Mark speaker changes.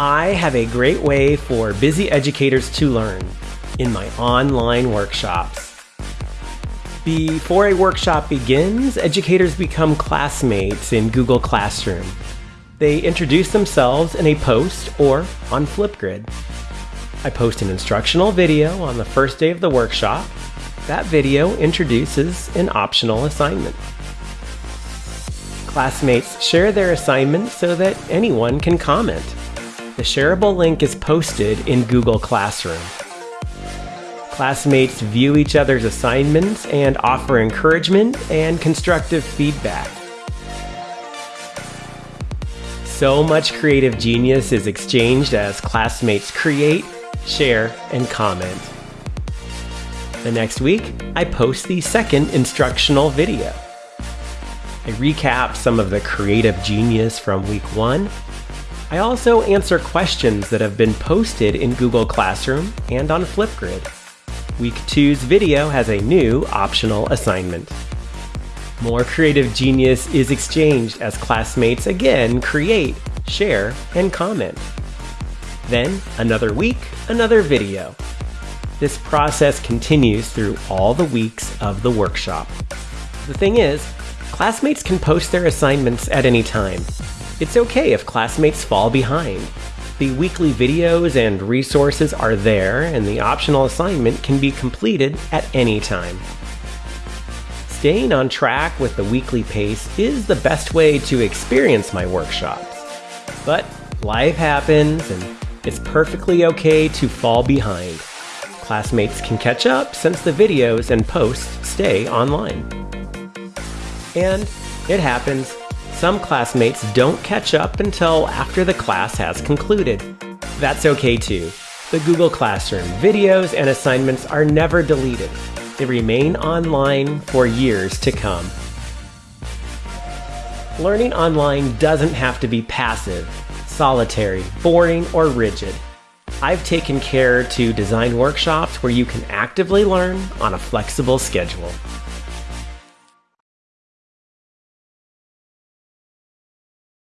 Speaker 1: I have a great way for busy educators to learn in my online workshops. Before a workshop begins, educators become classmates in Google Classroom. They introduce themselves in a post or on Flipgrid. I post an instructional video on the first day of the workshop. That video introduces an optional assignment. Classmates share their assignment so that anyone can comment. The shareable link is posted in Google Classroom. Classmates view each other's assignments and offer encouragement and constructive feedback. So much creative genius is exchanged as classmates create, share, and comment. The next week, I post the second instructional video. I recap some of the creative genius from week one I also answer questions that have been posted in Google Classroom and on Flipgrid. Week 2's video has a new optional assignment. More creative genius is exchanged as classmates again create, share, and comment. Then, another week, another video. This process continues through all the weeks of the workshop. The thing is, classmates can post their assignments at any time, it's okay if classmates fall behind. The weekly videos and resources are there, and the optional assignment can be completed at any time. Staying on track with the weekly pace is the best way to experience my workshops. But life happens, and it's perfectly okay to fall behind. Classmates can catch up since the videos and posts stay online. And it happens some classmates don't catch up until after the class has concluded. That's okay too. The Google Classroom videos and assignments are never deleted. They remain online for years to come. Learning online doesn't have to be passive, solitary, boring, or rigid. I've taken care to design workshops where you can actively learn on a flexible schedule.